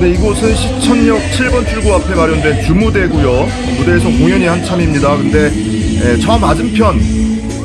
네, 이곳은 시천역 7번 출구 앞에 마련된 주무대고요. 무대에서 공연이 한참입니다. 근데 예, 저 맞은편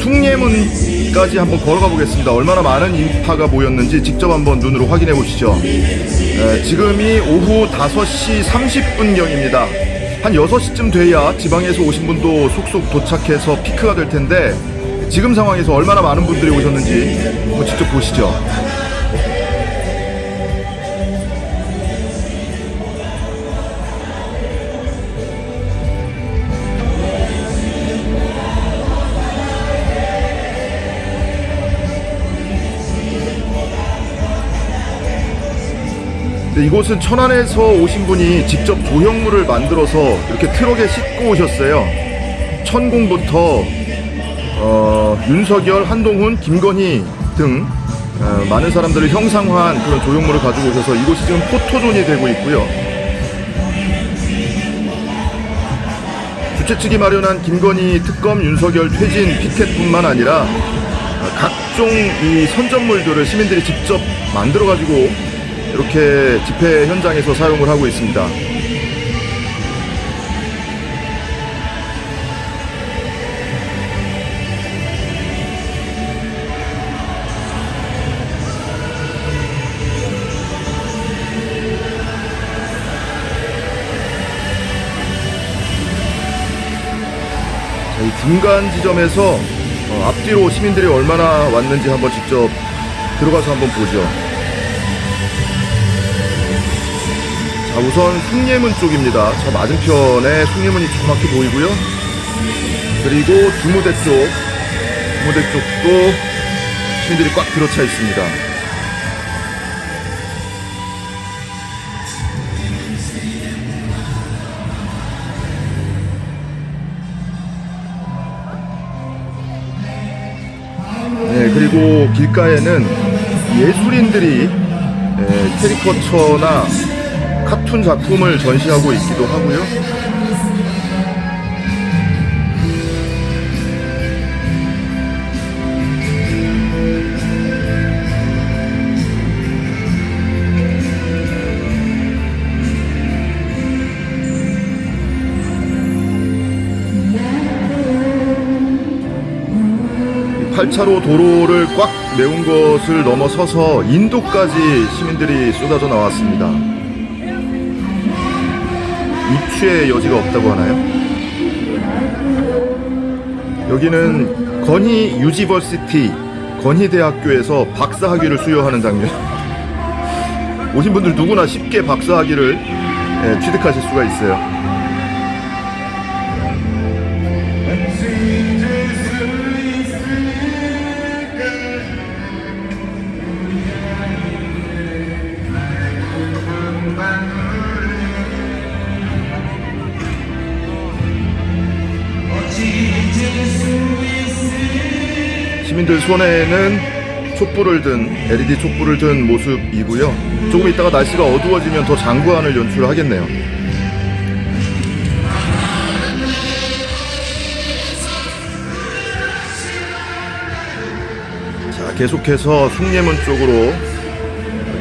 숭례문까지 한번 걸어가 보겠습니다. 얼마나 많은 인파가 모였는지 직접 한번 눈으로 확인해 보시죠. 예, 지금이 오후 5시 30분경입니다. 한 6시쯤 돼야 지방에서 오신 분도 속속 도착해서 피크가 될 텐데 지금 상황에서 얼마나 많은 분들이 오셨는지 직접 보시죠. 이곳은 천안에서 오신 분이 직접 조형물을 만들어서 이렇게 트럭에 싣고 오셨어요. 천공부터 어, 윤석열, 한동훈, 김건희 등 어, 많은 사람들을 형상화한 그런 조형물을 가지고 오셔서 이곳이 지금 포토존이 되고 있고요. 주최 측이 마련한 김건희 특검, 윤석열 퇴진 피켓뿐만 아니라 어, 각종 이 선전물들을 시민들이 직접 만들어 가지고 이렇게 집회 현장에서 사용을 하고 있습니다. 자, 이 중간 지점에서 어, 앞뒤로 시민들이 얼마나 왔는지 한번 직접 들어가서 한번 보죠. 자, 우선 숭례문 쪽입니다. 저 맞은편에 숭례문이 조그맣게 보이고요. 그리고 주무대 쪽, 주무대 쪽도 시민들이 꽉 들어차 있습니다. 네, 그리고 길가에는 예술인들이 에, 캐리커처나 카툰 작품을 전시하고 있기도 하고요. 이 8차로 도로를 꽉 메운 것을 넘어서서 인도까지 시민들이 쏟아져 나왔습니다. 입추의 여지가 없다고 하나요? 여기는 건희 유지버시티 건희대학교에서 박사학위를 수여하는 장면. 오신 분들 누구나 쉽게 박사학위를 예, 취득하실 수가 있어요. 시민들 손에는 촛불을 든 LED 촛불을 든 모습이고요. 조금 있다가 날씨가 어두워지면 더 장구안을 연출하겠네요. 자, 계속해서 숭례문 쪽으로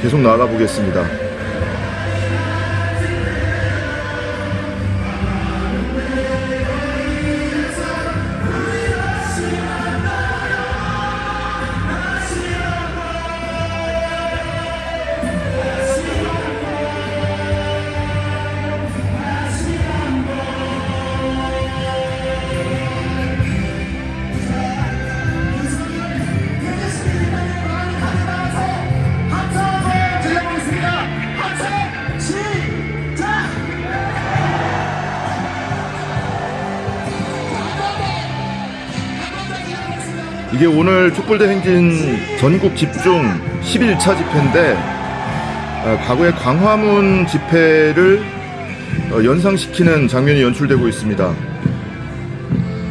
계속 나가 보겠습니다. 이게 오늘 촛불대 행진 전국 집중 11차 집회인데 어, 과거의 광화문 집회를 어, 연상시키는 장면이 연출되고 있습니다.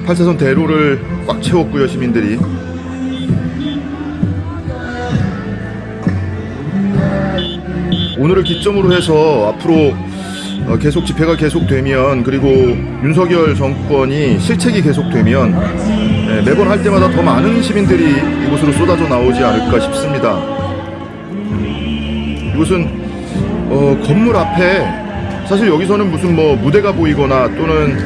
8차선 대로를 꽉 채웠고요 시민들이 오늘을 기점으로 해서 앞으로 어, 계속 집회가 계속되면 그리고 윤석열 정권이 실책이 계속되면 네, 매번 할 때마다 더 많은 시민들이 이곳으로 쏟아져 나오지 않을까 싶습니다. 이곳은 어, 건물 앞에 사실 여기서는 무슨 뭐 무대가 보이거나 또는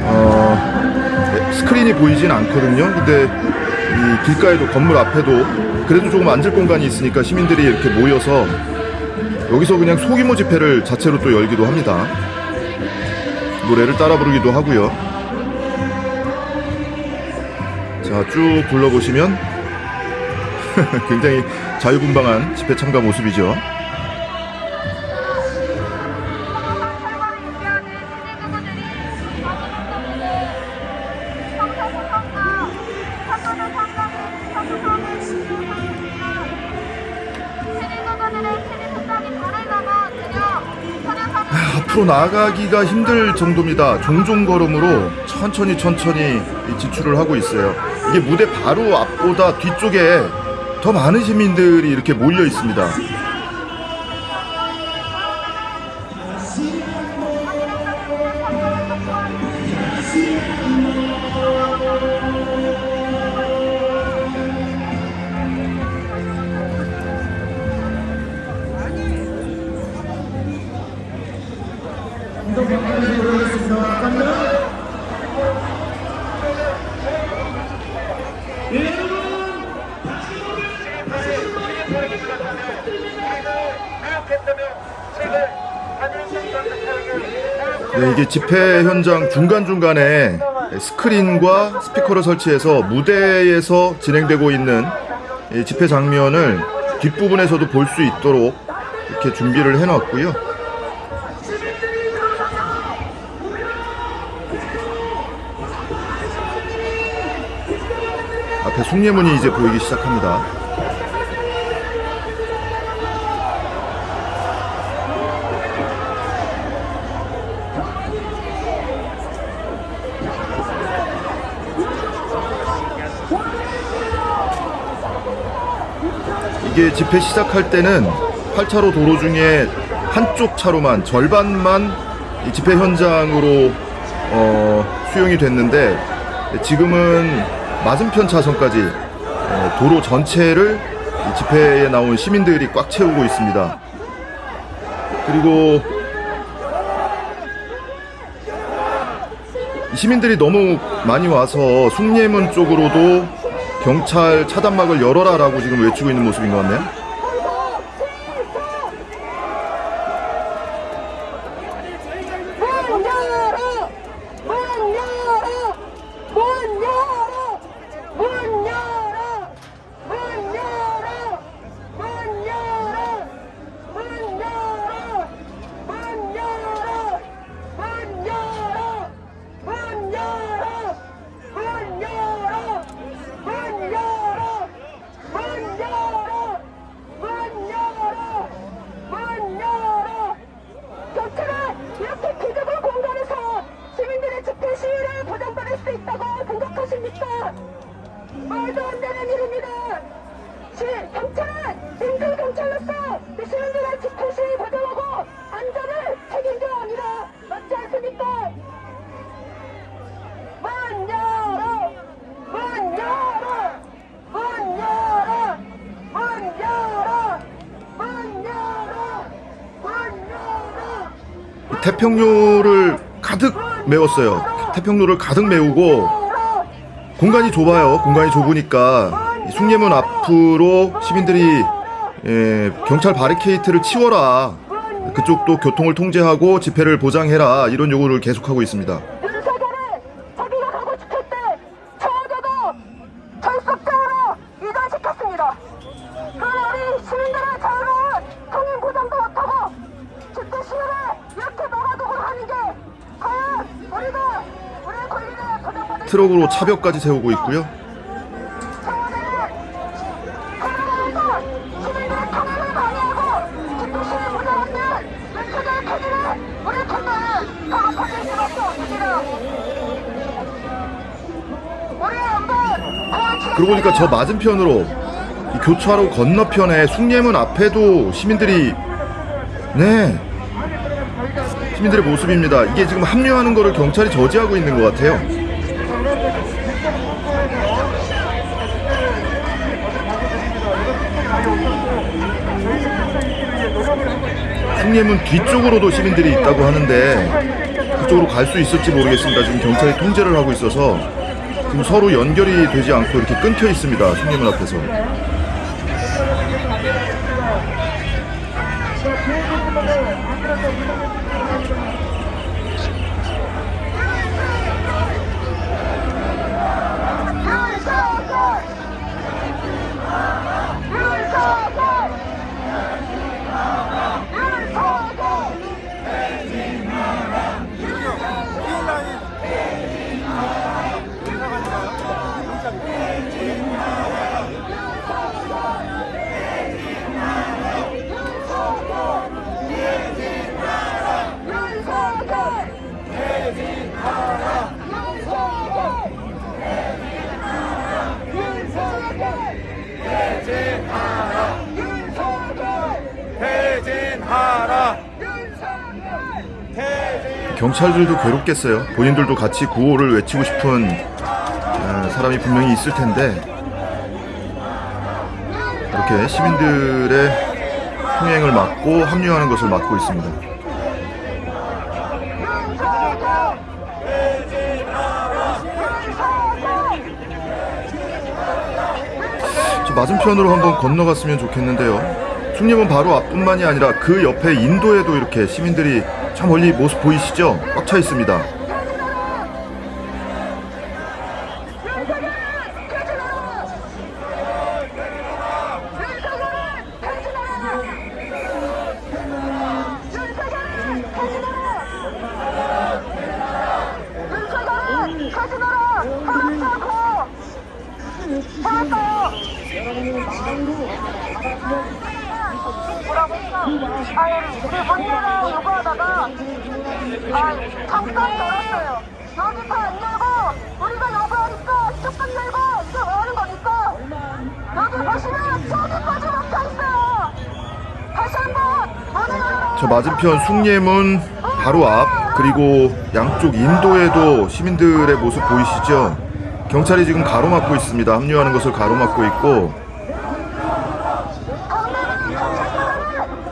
어, 스크린이 보이진 않거든요. 근데 이 길가에도 건물 앞에도 그래도 조금 앉을 공간이 있으니까 시민들이 이렇게 모여서 여기서 그냥 소규모 집회를 자체로 또 열기도 합니다. 노래를 따라 부르기도 하고요. 자, 쭉 둘러보시면 굉장히 자유분방한 집회 참가 모습이죠. 앞으로 나아가기가 힘들 정도입니다. 종종 걸음으로 천천히 천천히 이 지출을 하고 있어요. 이게 무대 바로 앞보다 뒤쪽에 더 많은 시민들이 이렇게 몰려 있습니다. 이게 집회 현장 중간중간에 스크린과 스피커를 설치해서 무대에서 진행되고 있는 이 집회 장면을 뒷부분에서도 볼 수 있도록 이렇게 준비를 해놨고요. 앞에 숭례문이 이제 보이기 시작합니다. 이게 집회 시작할 때는 8차로 도로 중에 한쪽 차로만 절반만 이 집회 현장으로 어, 수용이 됐는데 지금은 맞은편 차선까지 어, 도로 전체를 이 집회에 나온 시민들이 꽉 채우고 있습니다. 그리고 이 시민들이 너무 많이 와서 숭례문 쪽으로도 경찰 차단막을 열어라라고 지금 외치고 있는 모습인 것 같네요. 태평로를 가득 메웠어요. 태평로를 가득 메우고 공간이 좁아요. 공간이 좁으니까 이 숭례문 앞으로 시민들이 예, 경찰 바리케이트를 치워라. 그쪽도 교통을 통제하고 집회를 보장해라. 이런 요구를 계속하고 있습니다. 없습니다. 우리 한번 도와주십시오. 그러고 보니까 저 맞은편으로 이 교차로 건너편에 숭례문 앞에도 시민들이 네 시민들의 모습입니다. 이게 지금 합류하는 거를 경찰이 저지하고 있는 것 같아요. 숭례문 뒤쪽으로도 시민들이 있다고 하는데 그쪽으로 갈 수 있을지 모르겠습니다. 지금 경찰이 통제를 하고 있어서 지금 서로 연결이 되지 않고 이렇게 끊겨 있습니다. 숭례문 앞에서. 경찰들도 괴롭겠어요. 본인들도 같이 구호를 외치고 싶은 어, 사람이 분명히 있을 텐데 이렇게 시민들의 통행을 막고 합류하는 것을 막고 있습니다. 저 맞은편으로 한번 건너갔으면 좋겠는데요. 숭례문 바로 앞뿐만이 아니라 그 옆에 인도에도 이렇게 시민들이 저 멀리 모습 보이시죠? 꽉 차 있습니다. 아니, 그 문제를 요구하다가 아, 잠깐 열었어요. 여기 다안 열고 우리가 요구하니까 조금 열고 이게 뭐 하는 겁니까? 여기 보시면 저기까지 막혀 있어요. 다시 한번 문을 열어. 저 맞은편 숭례문 바로 앞 그리고 양쪽 인도에도 시민들의 모습 보이시죠? 경찰이 지금 가로막고 있습니다. 합류하는 것을 가로막고 있고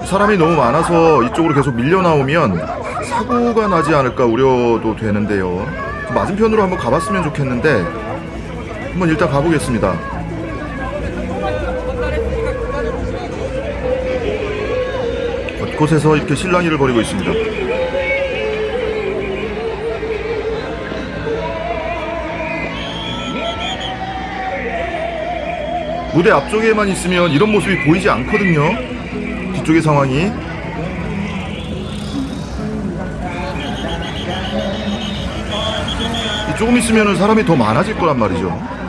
사람이 너무 많아서 이쪽으로 계속 밀려 나오면 사고가 나지 않을까 우려도 되는데요. 저 맞은편으로 한번 가봤으면 좋겠는데 한번 일단 가보겠습니다. 곳곳에서 이렇게 실랑이를 벌이고 있습니다. 무대 앞쪽에만 있으면 이런 모습이 보이지 않거든요. 뒤쪽의 상황이. 이 조금 있으면 사람이 더 많아질 거란 말이죠.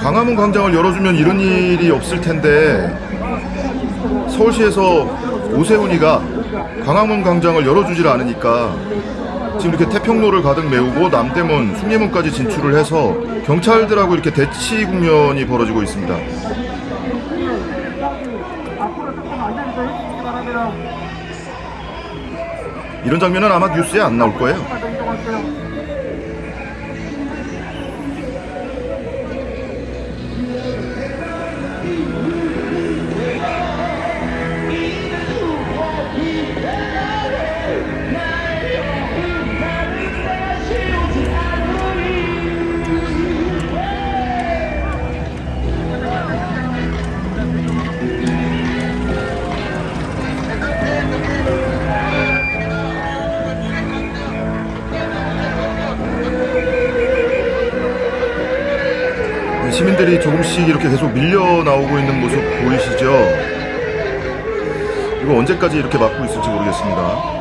광화문 광장을 열어주면 이런 일이 없을 텐데 서울시에서 오세훈이가 광화문 광장을 열어주질 않으니까 지금 이렇게 태평로를 가득 메우고 남대문, 숭례문까지 진출을 해서 경찰들하고 이렇게 대치 국면이 벌어지고 있습니다. 이런 장면은 아마 뉴스에 안 나올 거예요. 조금씩 이렇게 계속 밀려 나오고 있는 모습 보이시죠? 이거 언제까지 이렇게 막고 있을지 모르겠습니다.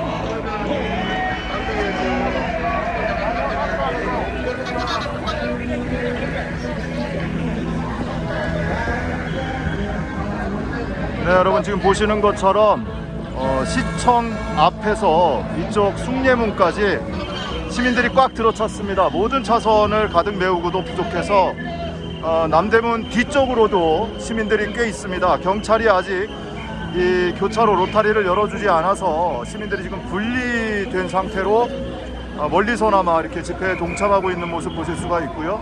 네, 여러분 지금 보시는 것처럼 어, 시청 앞에서 이쪽 숭례문까지 시민들이 꽉 들어찼습니다. 모든 차선을 가득 메우고도 부족해서 어, 남대문 뒤쪽으로도 시민들이 꽤 있습니다. 경찰이 아직 이 교차로 로타리를 열어주지 않아서 시민들이 지금 분리된 상태로 어, 멀리서나마 이렇게 집회에 동참하고 있는 모습 보실 수가 있고요.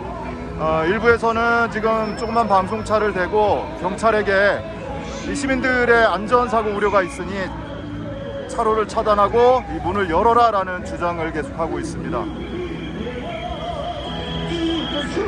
어, 일부에서는 지금 조그만 방송차를 대고 경찰에게 이 시민들의 안전사고 우려가 있으니 차로를 차단하고 이 문을 열어라 라는 주장을 계속하고 있습니다. 이정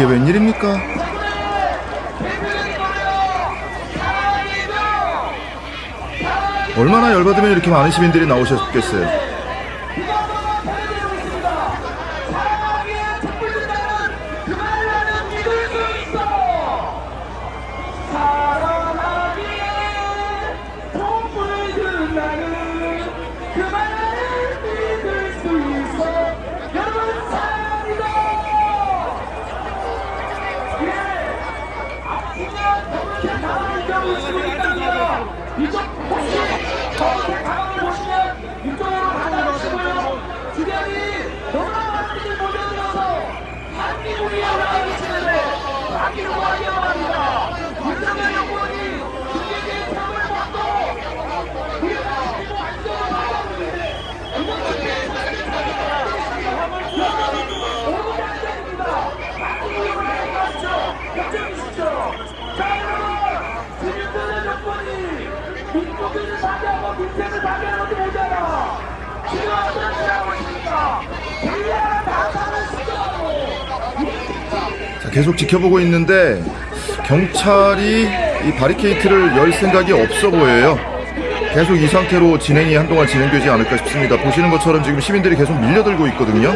이게 웬일입니까? 얼마나 열받으면 이렇게 많은 시민들이 나오셨겠어요. 한미국 계속 지켜보고 있는데 경찰이 이 바리케이트를 열 생각이 없어 보여요. 계속 이 상태로 진행이 한동안 진행되지 않을까 싶습니다. 보시는 것처럼 지금 시민들이 계속 밀려들고 있거든요.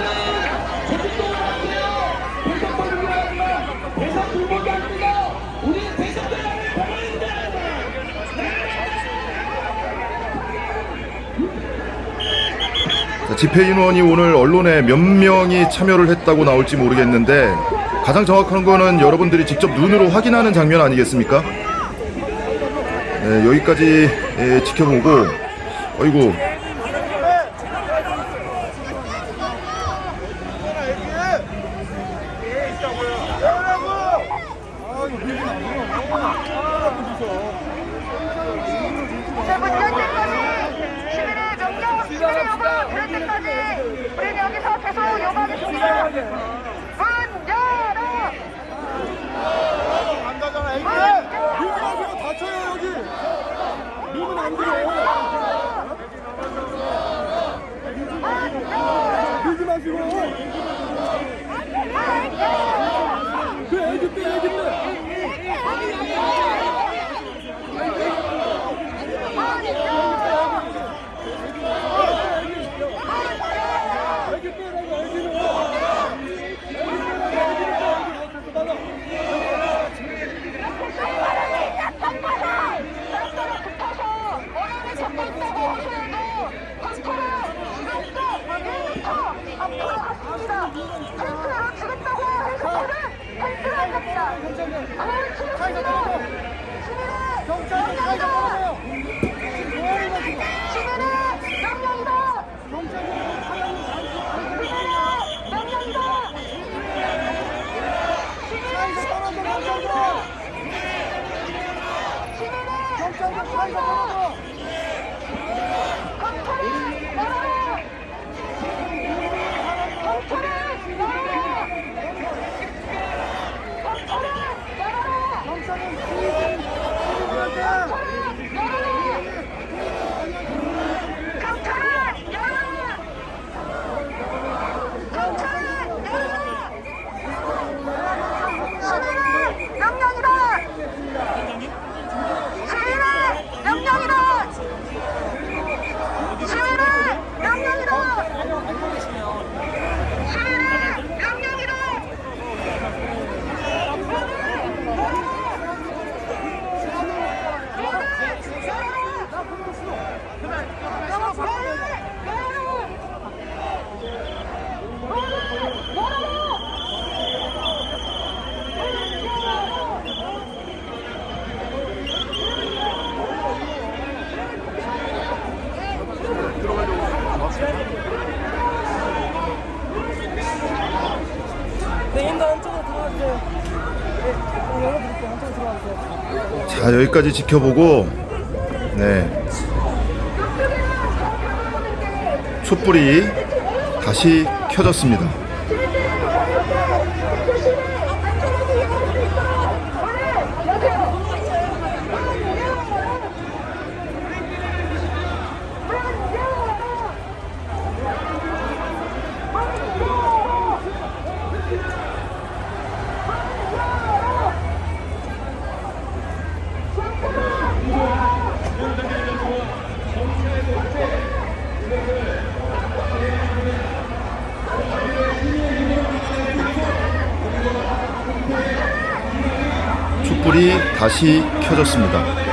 집회 인원이 오늘 언론에 몇 명이 참여를 했다고 나올지 모르겠는데 가장 정확한 거는 여러분들이 직접 눈으로 확인하는 장면 아니겠습니까? 네, 여기까지 예, 지켜보고 어이구 우리는 여기서. 자 여기까지 지켜보고 네 촛불이 다시 켜졌습니다. 촛불이 다시 켜졌습니다.